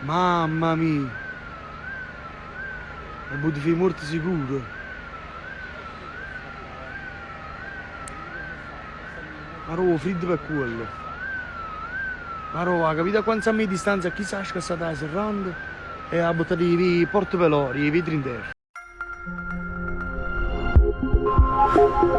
Mamma mia! E butti fai morti sicuro! Ma roba freddo per quello! Ma roba, capite a quanto a me distanza chissà che sta serrando e ha buttato i porto velori, i vetri in terra. thank you